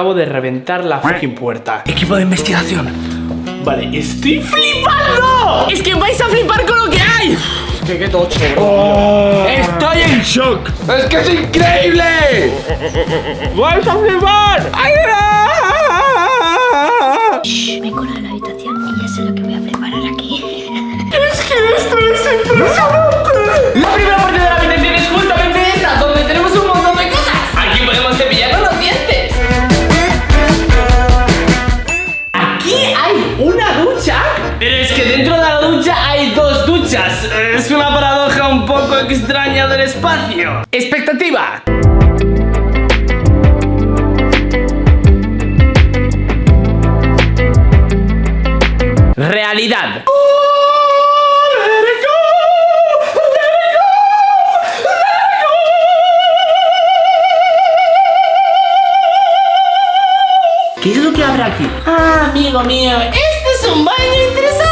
acabo de reventar la fucking puerta. Equipo de investigación. Vale, estoy flipando. Es que vais a flipar con lo que hay. Que qué tocho, bro. Estoy en shock. ¡Es que es increíble! ¡Vais a flipar! ¡Ay, no! Me corro a la habitación y ya sé lo que voy a preparar aquí. Es que esto es impresionante. Extraña del espacio. Expectativa. Realidad. ¿Qué es lo que habrá aquí? Ah, amigo mío, este es un baño interesante.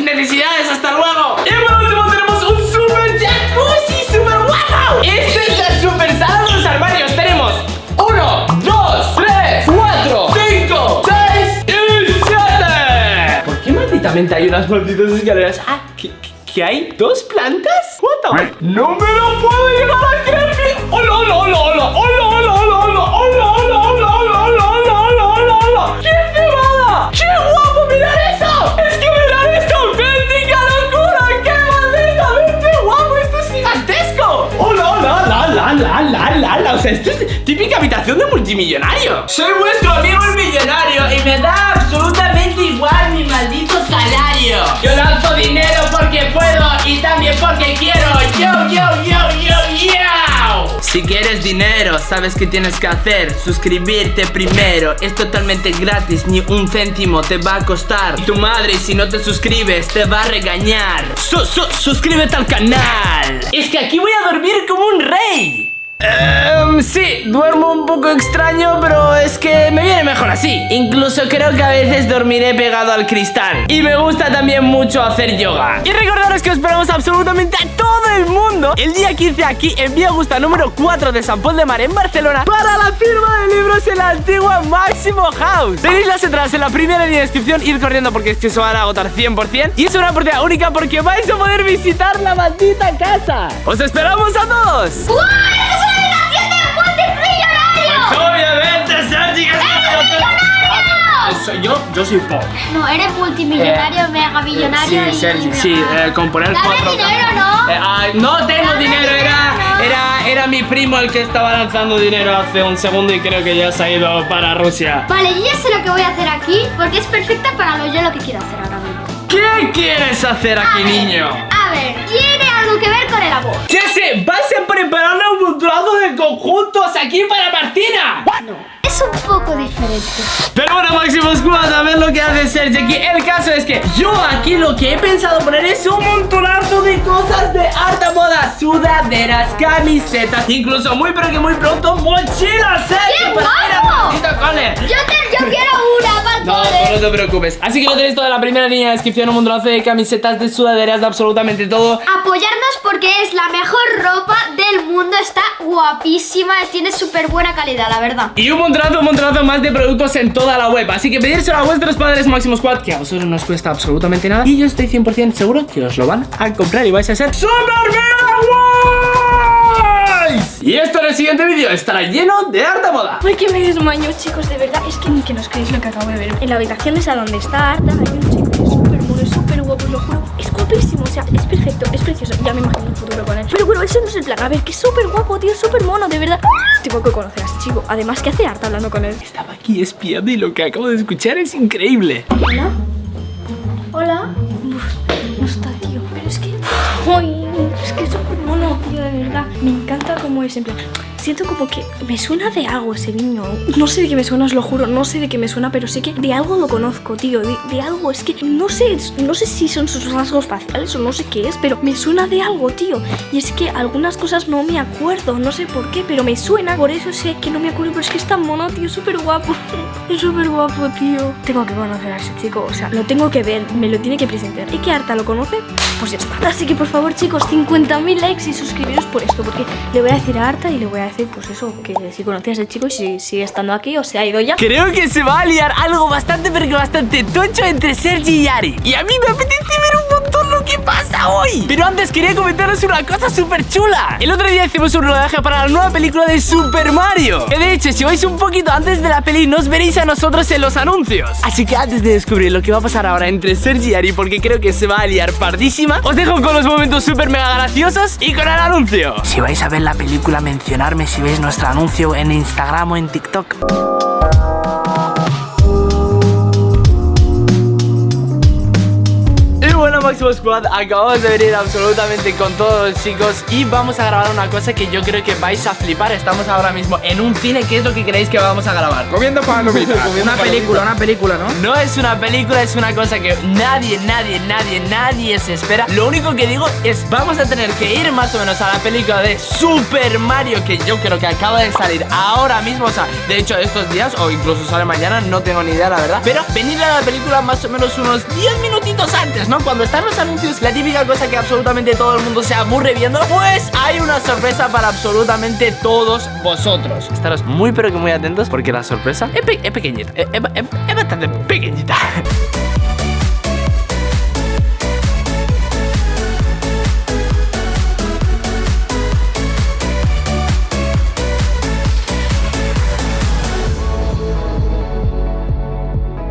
Necesidades. ¡Hasta luego! Y por último tenemos un super jacuzzi super guapo. Esta es la super sala de los armarios. Tenemos uno, dos, tres, cuatro, cinco, seis y siete. ¿Por qué malditamente hay unas malditas escaleras? Ah, ¿que, hay dos plantas? What the- ¡No me lo puedo llegar a creer! ¡Hola, hola, hola, hola! Típica habitación de multimillonario. Soy vuestro amigo el millonario y me da absolutamente igual mi maldito salario. Yo lanzo dinero porque puedo y también porque quiero. Yo, yo, yo, yo, yo. Si quieres dinero, sabes qué tienes que hacer. Suscribirte primero. Es totalmente gratis, ni un céntimo te va a costar. Tu madre, si no te suscribes, te va a regañar. Su- su- suscríbete al canal. Es que aquí voy a dormir como un rey. Em, sí, duermo un poco extraño, pero es que me viene mejor así. Incluso creo que a veces dormiré pegado al cristal. Y me gusta también mucho hacer yoga. Y recordaros que os esperamos absolutamente a todo el mundo el día 15 aquí en Vía Augusta número 4 de San Pol de Mar en Barcelona para la firma de libros en la antigua Máximo House. Tenéis las entradas en la primera línea de descripción, ir corriendo porque es que se van a agotar 100%. Y es una oportunidad única porque vais a poder visitar la maldita casa. ¡Os esperamos a todos! Obviamente, Sergi, que! Soy yo, yo soy Pop. No, eres multimillonario, mega millonario Sí, y... Sergi, sí, eh, componer Dame cuatro dinero. ¿no? Eh, ah, no tengo Dame dinero, era, no. era, era mi primo el que estaba lanzando dinero hace un segundo y creo que ya se ha ido para Rusia. Vale, yo ya sé lo que voy a hacer aquí porque es perfecta para lo yo lo que quiero hacer ahora mismo. ¿Qué quieres hacer A aquí, ver, niño? A ver, algo que ver con el amor. ¿Qué sé? ¿Vas a preparar un montonazo de conjuntos aquí para Martina? No, es un poco diferente. Pero bueno, Máximo Squad, a ver lo que hace Sergi aquí. El caso es que yo aquí lo que he pensado poner es un montonazo de cosas de alta moda. Sudaderas, camisetas, incluso muy pero que muy pronto mochilas, Sergi. ¡Qué guapo! Yo, te, yo quiero una para No, tú no te preocupes. Así que lo tenéis todo en la primera línea de descripción, un montonazo de camisetas, de sudaderas, de absolutamente todo. Apoyarnos porque es la mejor ropa del mundo. Está guapísima, tiene súper buena calidad, la verdad. Y un montonazo, un montonazo más de productos en toda la web Así que pedírselo a vuestros padres Máximo Squad Que a vosotros no os cuesta absolutamente nada Y yo estoy 100% seguro que os lo van a comprar Y vais a ser ¡Super mega guays! Y esto en el siguiente vídeo estará lleno de harta moda Ay, que me desmayo, chicos, de verdad. Es que ni que no os creéis lo que acabo de ver. En la habitación esa donde está Arta, hay un chico que es súper mono, es súper guapo, os lo juro. Es guapísimo, o sea, es perfecto, es precioso. Ya me imagino un futuro con él. Pero bueno, eso no es el plan. A ver, que es súper guapo, tío, es súper mono, de verdad. Tengo que conocer a ese chico. Además, ¿qué hace Arta hablando con él? Estaba aquí espiando y lo que acabo de escuchar es increíble. Hola. Me encanta cómo es, en plan. Siento como que me suena de algo ese niño. No sé de qué me suena, os lo juro. No sé de qué me suena, pero sé que de algo lo conozco, tío. De, algo. Es que no sé. No sé si son sus rasgos faciales o no sé qué es, pero me suena de algo, tío. Y es que algunas cosas no me acuerdo. No sé por qué, pero me suena. Por eso sé que no me acuerdo. Pero es que es tan mono, tío. Súper guapo. Es súper guapo, tío. Tengo que conocer a ese chico. O sea, lo tengo que ver. Me lo tiene que presentar. ¿Y que Arta lo conoce? Pues ya está. Así que por favor, chicos, 50.000 likes y suscribiros por esto. Porque le voy a decir a Arta y le voy a decir, pues eso, que si conocías al chico y si sigue estando aquí o se ha ido ya. Creo que se va a liar algo bastante, pero que bastante tocho entre Sergi y Ari. Y a mí me apetece pasa hoy. Pero antes quería comentaros una cosa súper chula. El otro día hicimos un rodaje para la nueva película de Super Mario. Que de hecho, si vais un poquito antes de la peli, nos veréis a nosotros en los anuncios. Así que antes de descubrir lo que va a pasar ahora entre Sergi y Ari, porque creo que se va a liar pardísima, os dejo con los momentos súper mega graciosos y con el anuncio. Si vais a ver la película, mencionarme si veis nuestro anuncio en Instagram o en TikTok. Máximo Squad, acabamos de venir absolutamente con todos los chicos Y vamos a grabar una cosa que yo creo que vais a flipar Estamos ahora mismo en un cine, ¿qué es lo que creéis que vamos a grabar? Comiendo palomitas. Una película, una película, ¿no? No es una película, es una cosa que nadie, nadie, nadie, nadie se espera Lo único que digo es vamos a tener que ir más o menos a la película de Super Mario Que yo creo que acaba de salir ahora mismo O sea, de hecho estos días o incluso sale mañana, no tengo ni idea la verdad Pero venir a la película más o menos unos 10 minutitos antes, ¿no? Cuando están los anuncios, la típica cosa que absolutamente todo el mundo se aburre viendo Pues hay una sorpresa para absolutamente todos vosotros. Estaros muy pero que muy atentos porque la sorpresa es, pe- es pequeñita, es, es- es- es bastante pequeñita.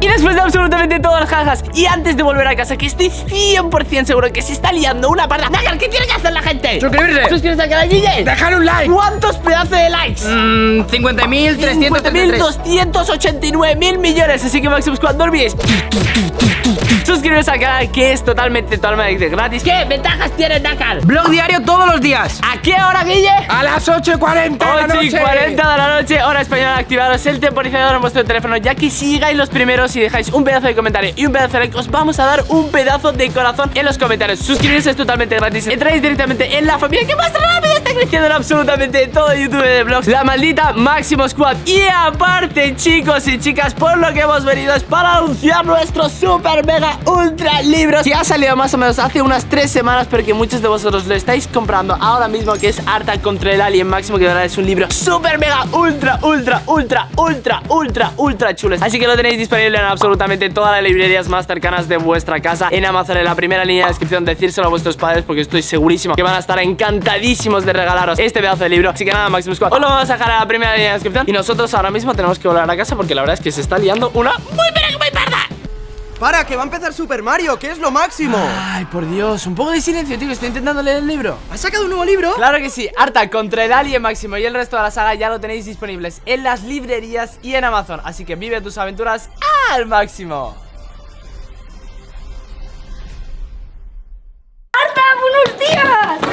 Y después de absolutamente todas las jajas Y antes de volver a casa Que estoy 100% seguro que se está liando una parda Nagar, ¿qué tiene que hacer la gente? Suscribirse. Suscribirse al canal DJ Dejar un like. ¿Cuántos pedazos de likes? Mmm, 50.333. 50.289 mil millones Así que Maximum Squad, no olvidéis Suscribiros al canal que es totalmente, totalmente gratis ¿Qué ventajas tiene Nakar? Blog diario todos los días. ¿A qué hora, Guille? A las 8.40 de la 8 y noche. 40 de la noche, hora española, activaros el temporizador en vuestro teléfono Ya que si llegáis los primeros y dejáis un pedazo de comentario y un pedazo de like Os vamos a dar un pedazo de corazón en los comentarios. Suscribirse es totalmente gratis. Entráis directamente en la familia que más rápido en absolutamente todo YouTube de vlogs. La maldita Máximo Squad. Y aparte chicos y chicas, por lo que hemos venido es para anunciar nuestro super mega ultra libro. Que ha salido más o menos hace unas 3 semanas Pero que muchos de vosotros lo estáis comprando ahora mismo Que es Arta contra el Alien. Máximo Que verdad es un libro super mega ultra ultra ultra ultra ultra ultra chulo. Así que lo tenéis disponible en absolutamente todas las librerías más cercanas de vuestra casa. En Amazon en la primera línea de descripción Decírselo a vuestros padres porque estoy segurísimo Que van a estar encantadísimos de regalaros este pedazo de libro Así que nada Máximo Squad Os lo vamos a dejar a la primera línea de descripción Y nosotros ahora mismo tenemos que volver a casa Porque la verdad es que se está liando una muy pero que muy parda Para, que va a empezar Super Mario, que es lo máximo. Ay, por Dios, un poco de silencio, tío, que estoy intentando leer el libro. ¿Has sacado un nuevo libro? Claro que sí, Arta contra el Alien Máximo y el resto de la saga ya lo tenéis disponibles en las librerías y en Amazon. Así que vive tus aventuras al máximo. ¡Arta, buenos días!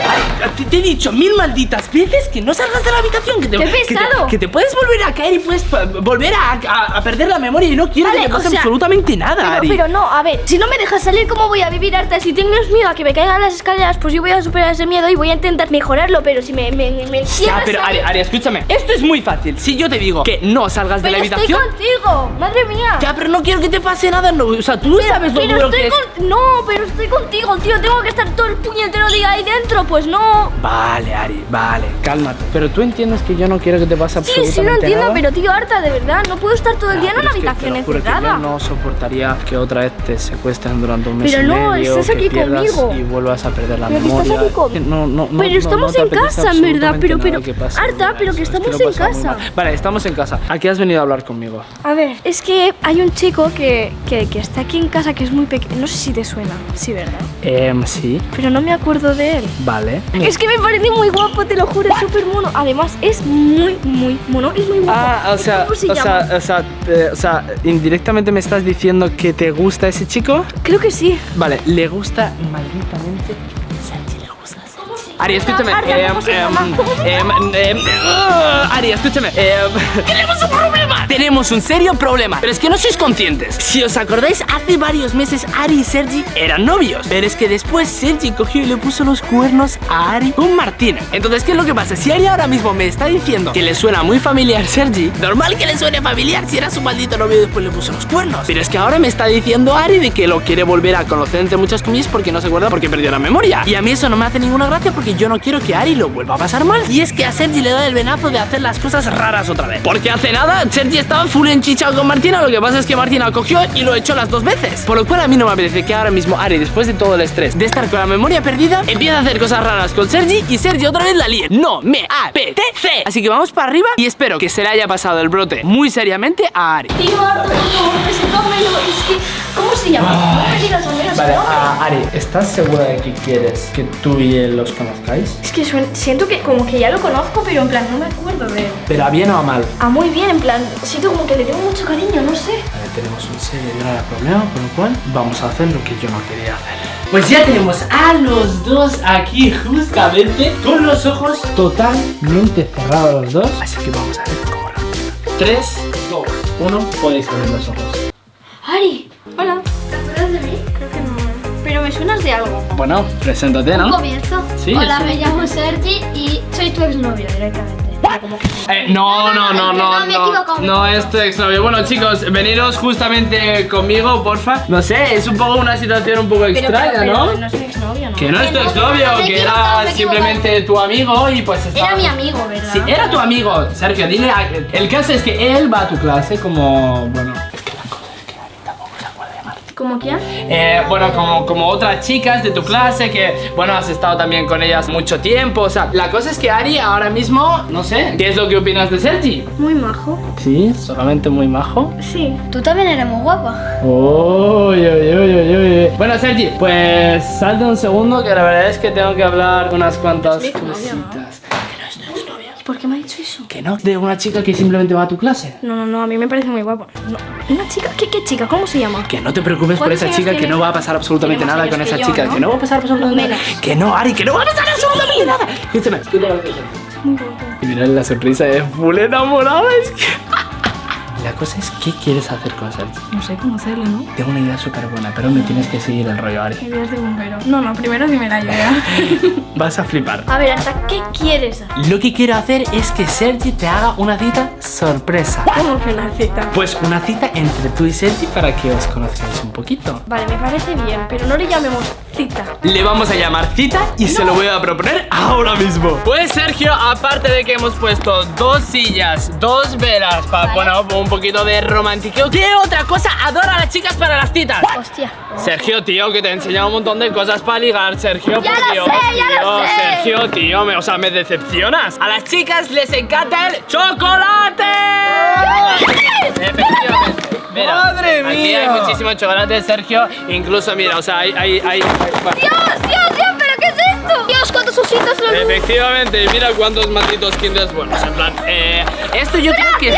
Te, te he dicho mil malditas veces que no salgas de la habitación. Que te, ¡Qué que te- pesado! Que te, puedes volver a caer y puedes pa- volver a, a- a perder la memoria y no quiero Vale, que te o pase sea, absolutamente nada, Pero, Ari. pero no, a ver, si no me dejas salir, ¿cómo voy a vivir harta? Si tienes miedo a que me caigan las escaleras, pues yo voy a superar ese miedo y voy a intentar mejorarlo, pero si me, me, me Ya, pero Ari, Ari, escúchame. Esto es muy fácil. Si yo te digo que no salgas de la estoy habitación. contigo, madre mía. Ya, pero no quiero que te pase nada. No, o sea, tú pero, sabes lo pero duro que estoy es. con... No, pero estoy contigo, tío. Tengo que estar todo el puñetero día ahí dentro. Pues no. Vale, Ari, vale, cálmate. Pero tú entiendes que yo no quiero que te pase Sí, absolutamente sí, lo entiendo, nada? pero tío, harta, de verdad. No puedo estar todo el día en una habitación encerrada. yo no soportaría que otra vez te secuestren durante un mes Pero y no, medio, estás que aquí conmigo. y vuelvas a perder la Pero memoria. estás aquí con- Que No, no, no, Pero no, estamos no en casa, en verdad, pero- nada pero- que pase, Arta, mira, pero que es estamos en casa. Vale, estamos en casa. ¿A qué has venido a hablar conmigo? A ver, es que hay un chico que, que, que está aquí en casa que es muy pequeño. No sé si te suena. Sí, ¿verdad? Em, sí, Pero no me acuerdo de él. vale. Es que me parece muy guapo, te lo juro, es súper mono. Además, es muy, muy mono. Es muy guapo. Ah, o sea, ¿Cómo se o sea, o sea, te- o sea, indirectamente me estás diciendo que te gusta ese chico. Creo que sí. Vale, le gusta malditamente. Sergi le gusta. Ari, escúchame. Em, ¿cómo se em, em, ah, Ari, escúchame. em, ¡Tenemos un problema! Te tenemos un serio problema. Pero es que no sois conscientes. Si os acordáis, hace varios meses Ari y Sergi eran novios. Pero es que después Sergi cogió y le puso los cuernos a Ari con Martina. Entonces, ¿qué es lo que pasa? Si Ari ahora mismo me está diciendo que le suena muy familiar Sergi, normal que le suene familiar si era su maldito novio y después le puso los cuernos. Pero es que ahora me está diciendo Ari de que lo quiere volver a conocer entre muchas comillas porque no se acuerda porque perdió la memoria. Y a mí eso no me hace ninguna gracia porque yo no quiero que Ari lo vuelva a pasar mal. Y es que a Sergi le da el venazo de hacer las cosas raras otra vez. Porque hace nada Sergi estaba full enchichado con Martina. Lo que pasa es que Martina cogió y lo echó las dos veces. Por lo cual a mí no me apetece que ahora mismo Ari, después de todo el estrés de estar con la memoria perdida, empiece a hacer cosas raras con Sergi y Sergi otra vez la líe. No me apetece. Así que vamos para arriba y espero que se le haya pasado el brote muy seriamente a Ari. Tío, ¿cómo se llama? No me digas al menos Vale, ah, Ari, ¿estás segura de que quieres que tú y él los conozcáis? Es que suena- siento que como que ya lo conozco, pero en plan no me acuerdo de él. ¿Pero a bien o a mal? Ah, muy bien, en plan, siento como que le tengo mucho cariño, no sé. Vale, tenemos un serio grave problema, por lo cual vamos a hacer lo que yo no quería hacer. Pues ya tenemos a los dos aquí justamente con los ojos totalmente cerrados los dos. Así que vamos a ver cómo lo hacemos. 3, 2, 1, podéis abrir los ojos. Ari, Pero de algo. Bueno, preséntate, ¿no? Comienzo. Sí, Hola, sí. me llamo Sergi y soy tu exnovio directamente. Eh, no, no, no, no, No, me no, no es tu exnovio. Bueno, chicos, veniros justamente conmigo, porfa. No sé, es un poco una situación un poco extraña, ¿no? no es mi exnovio, ¿no? Que no es tu exnovio, que era simplemente tu amigo y pues estaba... Era mi amigo, ¿verdad? Sí, era tu amigo, Sergio, dile a- El caso es que él va a tu clase como... Bueno, ¿Como quién? Eh, bueno, como, como otras chicas de tu clase que, bueno, has estado también con ellas mucho tiempo. O sea, la cosa es que Ari ahora mismo, no sé, ¿qué es lo que opinas de Sergi? Muy majo. Sí, solamente muy majo. Sí. Tú también eres muy guapa. Uy, uy, uy, uy, uy. Bueno, Sergi, pues salte un segundo que la verdad es que tengo que hablar unas cuantas cositas. ¿Y por qué me eso? Que no, de una chica que simplemente va a tu clase. No, no, no, a mí me parece muy guapo. No. ¿Una chica? ¿Qué, qué chica? ¿Cómo se llama? Que no te preocupes por ¿Cuántos esa chica, que no va a pasar absolutamente nada con esa yo, chica. ¿no? Que no va a pasar absolutamente nada. Que no, Ari, que no va a pasar absolutamente nada. Escúchame, ¿qué te parece Sergi? Muy guapo. Y mirad la sonrisa de full enamorada. Es que... La cosa es, ¿qué quieres hacer con Sergi? No sé cómo hacerlo, ¿no? Tengo una idea súper buena, pero me tienes que seguir el rollo, Ari. Ideas de bombero. No, no, primero dime la idea. Vas a flipar. a ver, ¿hasta qué quieres hacer? Lo que quiero hacer es que Sergi te haga una cita sorpresa. ¿Cómo que una cita? Pues una cita entre tú y Sergi para que os conozcáis un poquito. Vale, me parece bien, pero no le llamemos cita. Le vamos a llamar cita y se lo voy a proponer ahora mismo. Pues Sergio, aparte de que hemos puesto dos sillas, dos velas, para bueno, un poquito de romantiqueo, ¿qué otra cosa adora a las chicas para las citas? Hostia. Sergio, tío, que te he enseñado un montón de cosas para ligar, Sergio, Ya por lo Dios, sé, ya tío, lo sé. Sergio, tío, me- o sea, me decepcionas. A las chicas les encanta el chocolate. Efectivamente. Mira, ¡Madre Aquí mía! hay muchísimo chocolate, Sergio. Incluso, mira, o sea, hay, hay, hay- Dios, Dios, Dios, ¿pero qué es esto? Dios, cuántos ositos los Efectivamente, mira cuántos malditos kinders buenos. En plan, eh, esto yo creo que.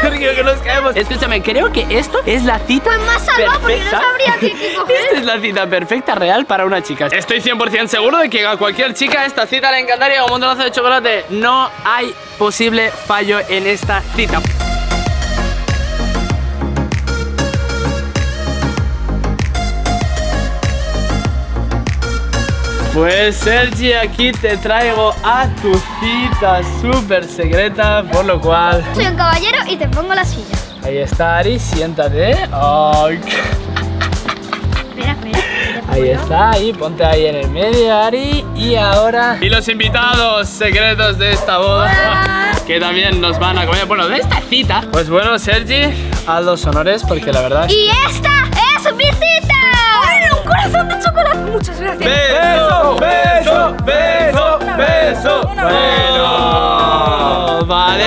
Sergio, que nos caemos. Escúchame, creo que esto es la cita. Pues más salvado porque no perfecta. sabría qué, qué coger. Esta es la cita perfecta real para una chica. Estoy 100% seguro de que a cualquier chica esta cita le encantaría un montonazo de chocolate. No hay posible fallo en esta cita. Pues Sergi, aquí te traigo a tu cita súper secreta, por lo cual... Soy un caballero y te pongo la silla. Ahí está Ari, siéntate. Espera, espera. Ahí está, ahí, ponte ahí en el medio, Ari. Y ahora. Y los invitados secretos de esta boda. Que también nos van a comer. Bueno, de esta cita. Pues bueno, Sergi, haz los honores porque la verdad. Y esta corazón de chocolate! Muchas gracias. ¡Beso! ¡Beso! ¡Beso! ¡Beso! Bueno, vale.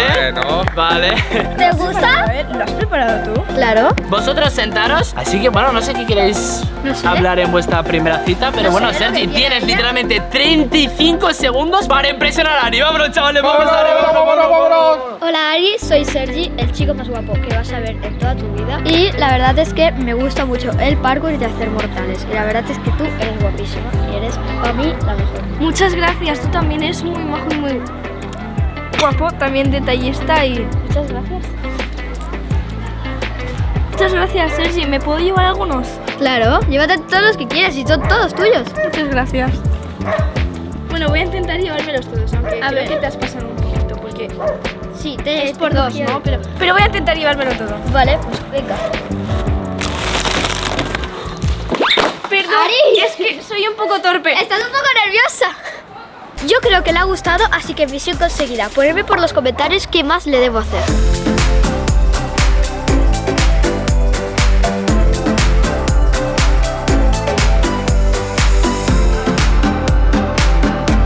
Vale. ¿Te A gusta? ver, ¿lo has preparado tú? Claro. Vosotros sentaros. Así que bueno, no sé qué queréis No sé. hablar en vuestra primera cita, pero No bueno, Sergi, tienes literalmente 35 segundos para impresionar a Ari. Vámonos, chavales, vámonos, Ari, vámonos, vámonos, vámonos. Hola Ari, soy Sergi, el chico más guapo que vas a ver en toda tu vida. Y la verdad es que me gusta mucho el parkour y de hacer mortales. Y la verdad es que tú eres guapísima y eres para mí la mejor. Muchas gracias, tú también eres muy majo y muy guapo, también detallista y... Muchas gracias. Muchas gracias, Sergi. ¿Me puedo llevar algunos? Claro, llévate todos los que quieras y son todos tuyos. Muchas gracias. Bueno, voy a intentar llevármelos todos, aunque A creo ver. que te has pasado un poquito, porque Sí, te es por dos. ¿no? Pero, pero voy a intentar llevármelo todo. Vale, pues venga. Perdón, Ari. es que soy un poco torpe. Estás un poco nerviosa. Yo creo que le ha gustado, así que misión conseguida. Ponerme por los comentarios qué más le debo hacer.